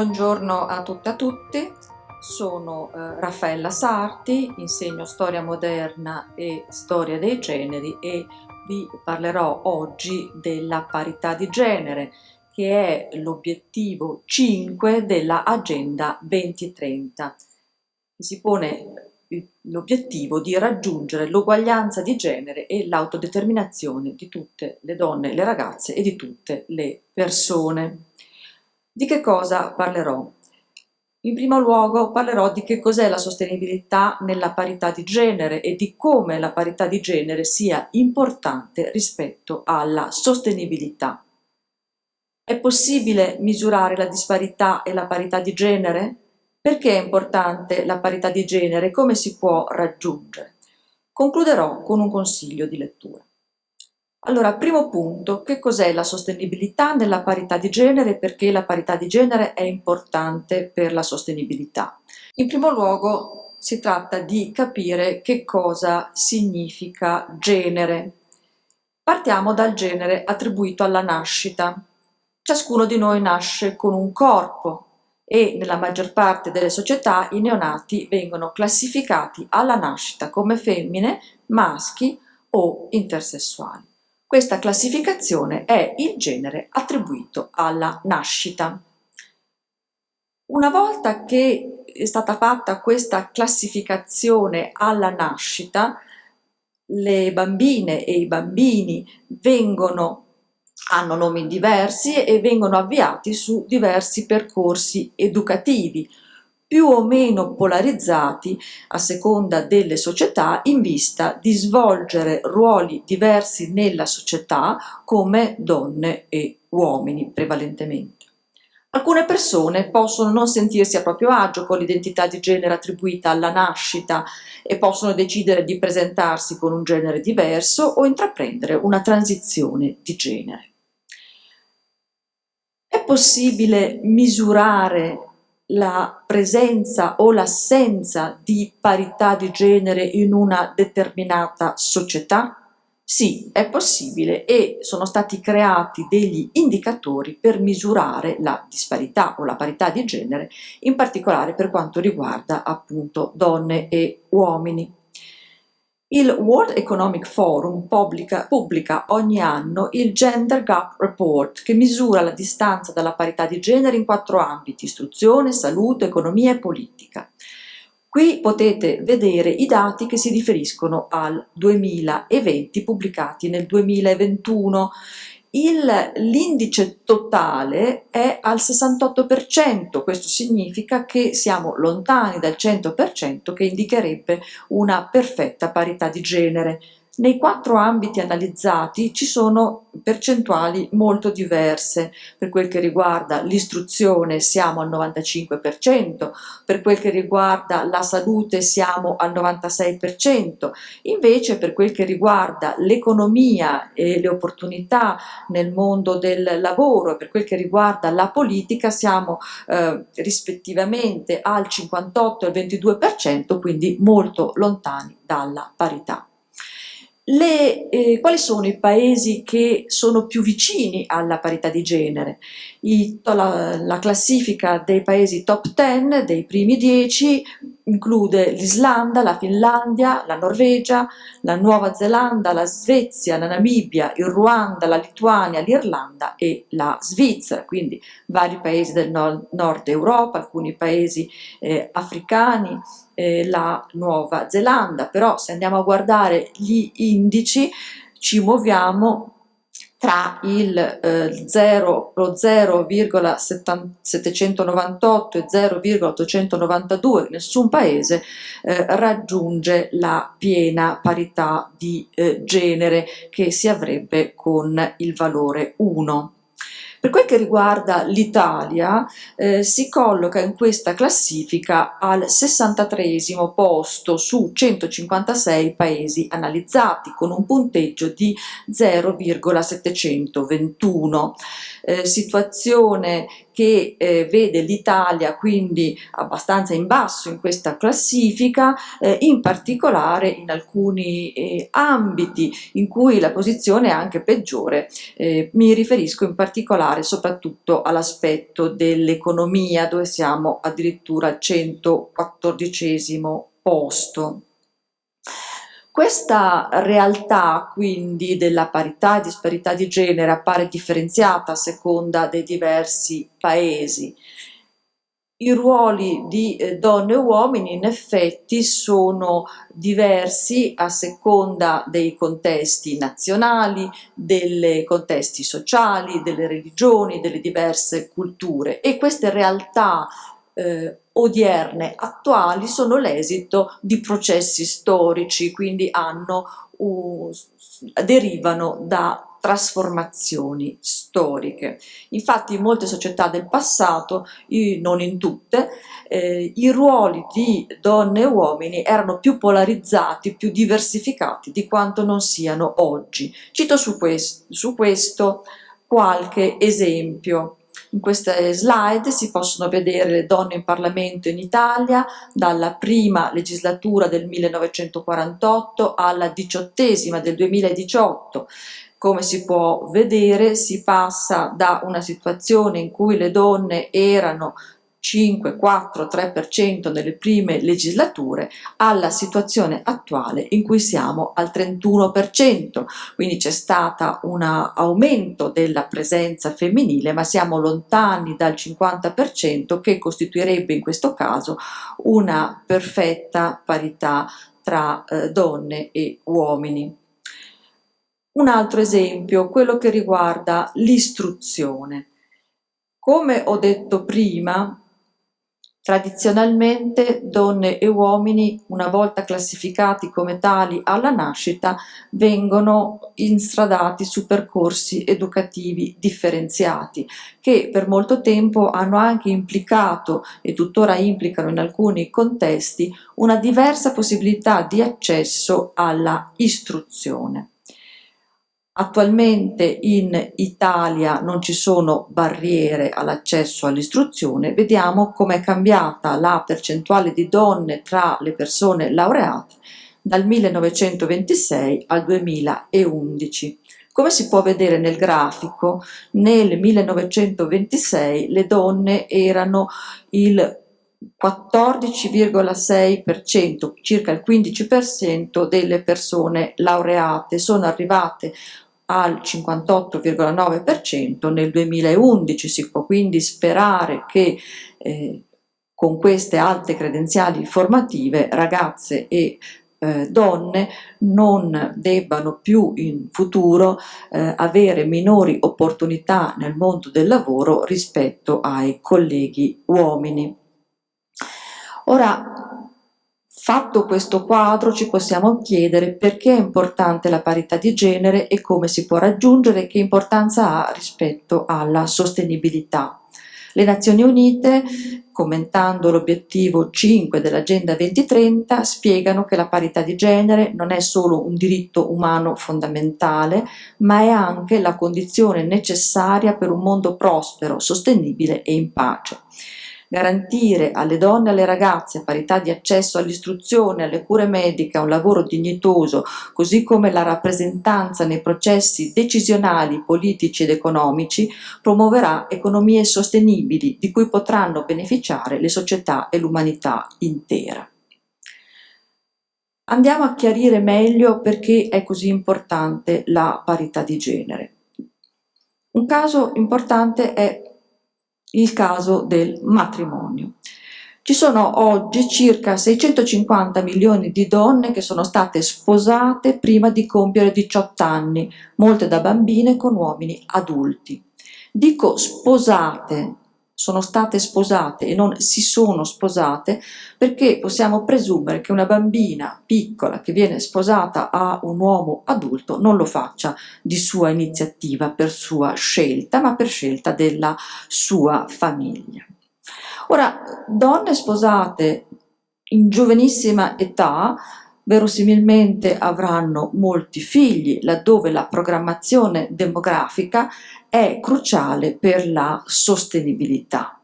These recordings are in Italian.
Buongiorno a tutte e a tutti, sono eh, Raffaella Sarti, insegno storia moderna e storia dei generi e vi parlerò oggi della parità di genere che è l'obiettivo 5 della Agenda 2030. Si pone l'obiettivo di raggiungere l'uguaglianza di genere e l'autodeterminazione di tutte le donne, le ragazze e di tutte le persone. Di che cosa parlerò? In primo luogo parlerò di che cos'è la sostenibilità nella parità di genere e di come la parità di genere sia importante rispetto alla sostenibilità. È possibile misurare la disparità e la parità di genere? Perché è importante la parità di genere e come si può raggiungere? Concluderò con un consiglio di lettura. Allora, primo punto, che cos'è la sostenibilità nella parità di genere e perché la parità di genere è importante per la sostenibilità? In primo luogo si tratta di capire che cosa significa genere. Partiamo dal genere attribuito alla nascita. Ciascuno di noi nasce con un corpo e nella maggior parte delle società i neonati vengono classificati alla nascita come femmine, maschi o intersessuali. Questa classificazione è il genere attribuito alla nascita. Una volta che è stata fatta questa classificazione alla nascita, le bambine e i bambini vengono, hanno nomi diversi e vengono avviati su diversi percorsi educativi, più o meno polarizzati a seconda delle società in vista di svolgere ruoli diversi nella società come donne e uomini prevalentemente. Alcune persone possono non sentirsi a proprio agio con l'identità di genere attribuita alla nascita e possono decidere di presentarsi con un genere diverso o intraprendere una transizione di genere. È possibile misurare la presenza o l'assenza di parità di genere in una determinata società? Sì, è possibile e sono stati creati degli indicatori per misurare la disparità o la parità di genere, in particolare per quanto riguarda appunto donne e uomini. Il World Economic Forum pubblica, pubblica, ogni anno il Gender Gap Report che misura la distanza dalla parità di genere in quattro ambiti, istruzione, salute, economia e politica. Qui potete vedere i dati che si riferiscono al 2020 pubblicati nel 2021 l'indice totale è al 68%, questo significa che siamo lontani dal 100% che indicherebbe una perfetta parità di genere. Nei quattro ambiti analizzati ci sono percentuali molto diverse. Per quel che riguarda l'istruzione siamo al 95%, per quel che riguarda la salute siamo al 96%, invece per quel che riguarda l'economia e le opportunità nel mondo del lavoro per quel che riguarda la politica siamo eh, rispettivamente al 58 e al 22%, quindi molto lontani dalla parità. Le, eh, quali sono i paesi che sono più vicini alla parità di genere? I, la, la, classifica dei paesi top 10, dei primi 10, include l'Islanda, la Finlandia, la Norvegia, la Nuova Zelanda, la Svezia, la Namibia, il Ruanda, la Lituania, l'Irlanda e la Svizzera, quindi vari paesi del nord, nord Europa, alcuni paesi eh, africani, eh, la Nuova Zelanda, però se andiamo a guardare gli indici ci muoviamo tra il eh, 0, lo 0,798 e 0,892 nessun paese eh, raggiunge la piena parità di eh, genere che si avrebbe con il valore 1. Per quel che riguarda l'Italia, eh, si colloca in questa classifica al 63 posto su 156 paesi analizzati, con un punteggio di 0,721. Eh, situazione che eh, vede l'Italia quindi abbastanza in basso in questa classifica, eh, in particolare in alcuni eh, ambiti in cui la posizione è anche peggiore. Eh, mi riferisco in particolare soprattutto all'aspetto dell'economia dove siamo addirittura al 114 posto. Questa realtà quindi della parità e disparità di genere appare differenziata a seconda dei diversi paesi. I ruoli di eh, donne e uomini in effetti sono diversi a seconda dei contesti nazionali, dei contesti sociali, delle religioni, delle diverse culture e queste realtà eh, odierne, attuali, sono l'esito di processi storici, quindi hanno, uh, derivano da trasformazioni storiche. Infatti in molte società del passato, non in tutte, eh, i ruoli di donne e uomini erano più polarizzati, più diversificati di quanto non siano oggi. Cito su, quest su questo qualche esempio. In queste slide si possono vedere le donne in Parlamento in Italia dalla prima legislatura del 1948 alla diciottesima del 2018. Come si può vedere si passa da una situazione in cui le donne erano 5, 4, 3% nelle prime legislature alla situazione attuale in cui siamo al 31%, quindi c'è stato un aumento della presenza femminile ma siamo lontani dal 50% che costituirebbe in questo caso una perfetta parità tra eh, donne e uomini. Un altro esempio, quello che riguarda l'istruzione. Come ho detto prima, Tradizionalmente donne e uomini, una volta classificati come tali alla nascita, vengono instradati su percorsi educativi differenziati, che per molto tempo hanno anche implicato, e tuttora implicano in alcuni contesti, una diversa possibilità di accesso alla istruzione. Attualmente in Italia non ci sono barriere all'accesso all'istruzione, vediamo come è cambiata la percentuale di donne tra le persone laureate dal 1926 al 2011. Come si può vedere nel grafico, nel 1926 le donne erano il 14,6%, circa il 15% delle persone laureate sono arrivate al 58,9% nel 2011, si può quindi sperare che eh, con queste alte credenziali formative ragazze e eh, donne non debbano più in futuro eh, avere minori opportunità nel mondo del lavoro rispetto ai colleghi uomini. Ora, Fatto questo quadro ci possiamo chiedere perché è importante la parità di genere e come si può raggiungere che importanza ha rispetto alla sostenibilità. Le Nazioni Unite, commentando l'obiettivo 5 dell'Agenda 2030, spiegano che la parità di genere non è solo un diritto umano fondamentale, ma è anche la condizione necessaria per un mondo prospero, sostenibile e in pace. Garantire alle donne e alle ragazze parità di accesso all'istruzione, alle cure mediche, a un lavoro dignitoso, così come la rappresentanza nei processi decisionali, politici ed economici, promuoverà economie sostenibili di cui potranno beneficiare le società e l'umanità intera. Andiamo a chiarire meglio perché è così importante la parità di genere. Un caso importante è il caso del matrimonio. Ci sono oggi circa 650 milioni di donne che sono state sposate prima di compiere 18 anni, molte da bambine con uomini adulti. Dico sposate sono state sposate e non si sono sposate perché possiamo presumere che una bambina piccola che viene sposata a un uomo adulto non lo faccia di sua iniziativa, per sua scelta, ma per scelta della sua famiglia. Ora, donne sposate in giovanissima età verosimilmente avranno molti figli, laddove la programmazione demografica è cruciale per la sostenibilità.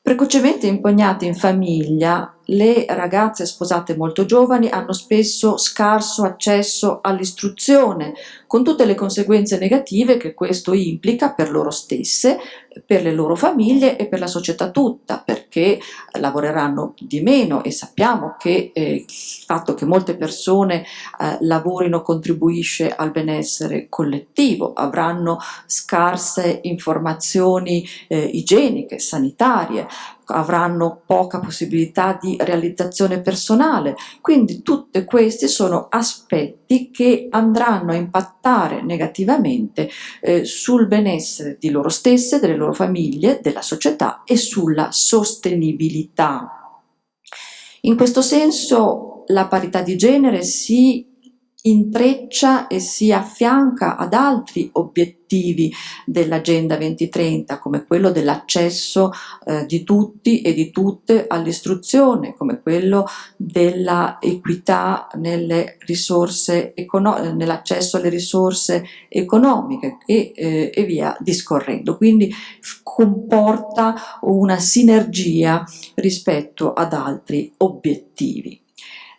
Precocemente impugnate in famiglia, le ragazze sposate molto giovani hanno spesso scarso accesso all'istruzione, con tutte le conseguenze negative che questo implica per loro stesse, per le loro famiglie e per la società tutta, perché lavoreranno di meno e sappiamo che eh, il fatto che molte persone eh, lavorino contribuisce al benessere collettivo, avranno scarse informazioni eh, igieniche, sanitarie, avranno poca possibilità di realizzazione personale, quindi tutti questi sono aspetti che andranno a impattare negativamente eh, sul benessere di loro stesse, delle loro famiglie, della società e sulla sostenibilità. In questo senso la parità di genere si intreccia e si affianca ad altri obiettivi dell'Agenda 2030 come quello dell'accesso eh, di tutti e di tutte all'istruzione, come quello dell'equità nell'accesso alle risorse economiche e, eh, e via discorrendo. Quindi comporta una sinergia rispetto ad altri obiettivi.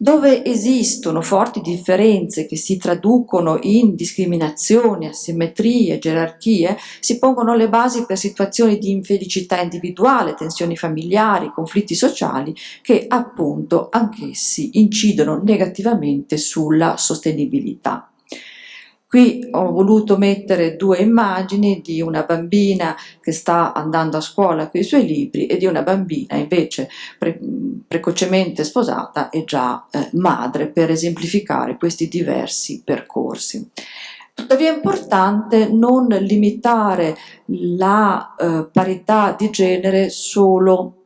Dove esistono forti differenze che si traducono in discriminazioni, asimmetrie, gerarchie, si pongono le basi per situazioni di infelicità individuale, tensioni familiari, conflitti sociali che appunto anch'essi incidono negativamente sulla sostenibilità. Qui ho voluto mettere due immagini di una bambina che sta andando a scuola con i suoi libri e di una bambina invece pre precocemente sposata e già eh, madre per esemplificare questi diversi percorsi. Tuttavia è importante non limitare la eh, parità di genere solo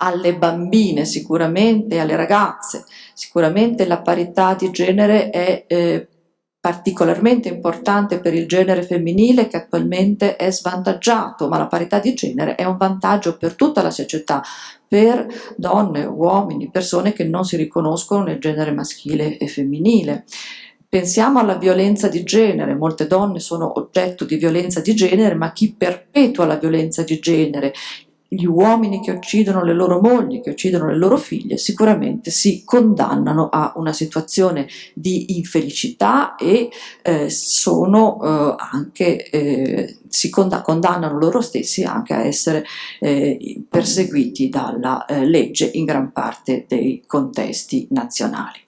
alle bambine sicuramente, alle ragazze, sicuramente la parità di genere è eh, particolarmente importante per il genere femminile che attualmente è svantaggiato, ma la parità di genere è un vantaggio per tutta la società, per donne, uomini, persone che non si riconoscono nel genere maschile e femminile. Pensiamo alla violenza di genere, molte donne sono oggetto di violenza di genere, ma chi perpetua la violenza di genere, gli uomini che uccidono le loro mogli, che uccidono le loro figlie, sicuramente si condannano a una situazione di infelicità e eh, sono eh, anche, eh, si condannano loro stessi anche a essere eh, perseguiti dalla eh, legge in gran parte dei contesti nazionali.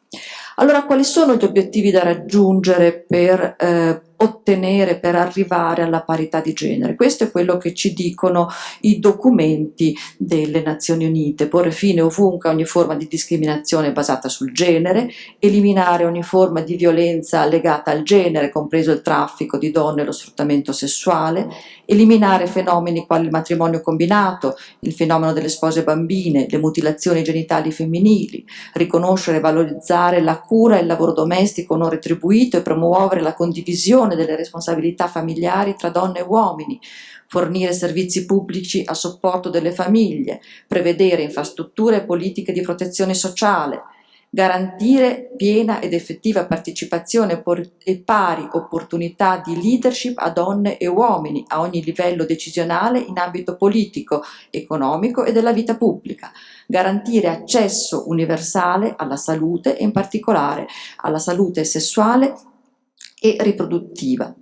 Allora quali sono gli obiettivi da raggiungere per eh, ottenere per arrivare alla parità di genere. Questo è quello che ci dicono i documenti delle Nazioni Unite, porre fine ovunque a ogni forma di discriminazione basata sul genere, eliminare ogni forma di violenza legata al genere, compreso il traffico di donne e lo sfruttamento sessuale, eliminare fenomeni quali il matrimonio combinato, il fenomeno delle spose bambine, le mutilazioni genitali femminili, riconoscere e valorizzare la cura e il lavoro domestico non retribuito e promuovere la condivisione condivisione delle responsabilità familiari tra donne e uomini, fornire servizi pubblici a supporto delle famiglie, prevedere infrastrutture e politiche di protezione sociale, garantire piena ed effettiva partecipazione e pari opportunità di leadership a donne e uomini a ogni livello decisionale in ambito politico, economico e della vita pubblica, garantire accesso universale alla salute e in particolare alla salute sessuale e riproduttiva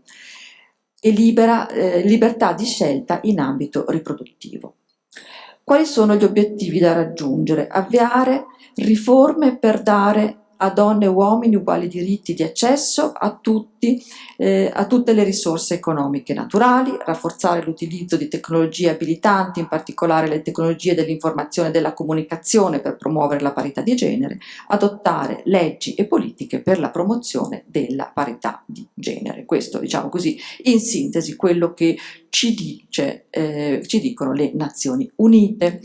e libera, eh, libertà di scelta in ambito riproduttivo. Quali sono gli obiettivi da raggiungere? Avviare riforme per dare a donne e uomini uguali diritti di accesso a, tutti, eh, a tutte le risorse economiche naturali, rafforzare l'utilizzo di tecnologie abilitanti, in particolare le tecnologie dell'informazione e della comunicazione per promuovere la parità di genere, adottare leggi e politiche per la promozione della parità di genere. Questo, diciamo così, in sintesi, quello che ci, dice, eh, ci dicono le Nazioni Unite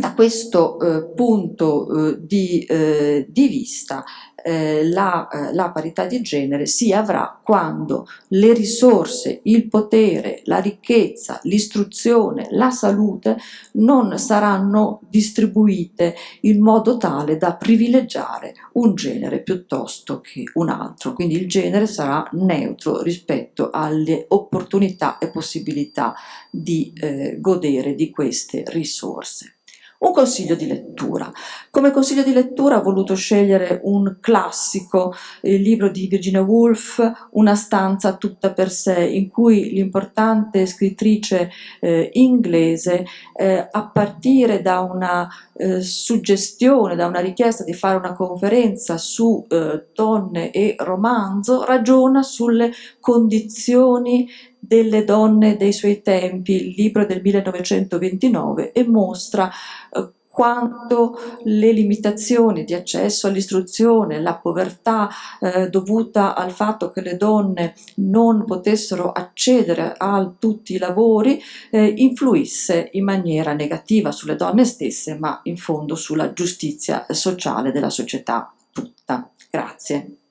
da questo eh, punto eh, di, eh, di, vista eh, la, eh, la, parità di genere si avrà quando le risorse, il potere, la ricchezza, l'istruzione, la salute non saranno distribuite in modo tale da privilegiare un genere piuttosto che un altro, quindi il genere sarà neutro rispetto alle opportunità e possibilità di eh, godere di queste risorse. Un consiglio di lettura. Come consiglio di lettura ho voluto scegliere un classico, il libro di Virginia Woolf, Una stanza tutta per sé, in cui l'importante scrittrice eh, inglese, eh, a partire da una eh, suggestione, da una richiesta di fare una conferenza su eh, donne e romanzo, ragiona sulle condizioni delle donne dei suoi tempi, il libro del 1929, e mostra eh, quanto le limitazioni di accesso all'istruzione, la povertà eh, dovuta al fatto che le donne non potessero accedere a tutti i lavori eh, influisse in maniera negativa sulle donne stesse ma in fondo sulla giustizia sociale della società tutta. Grazie.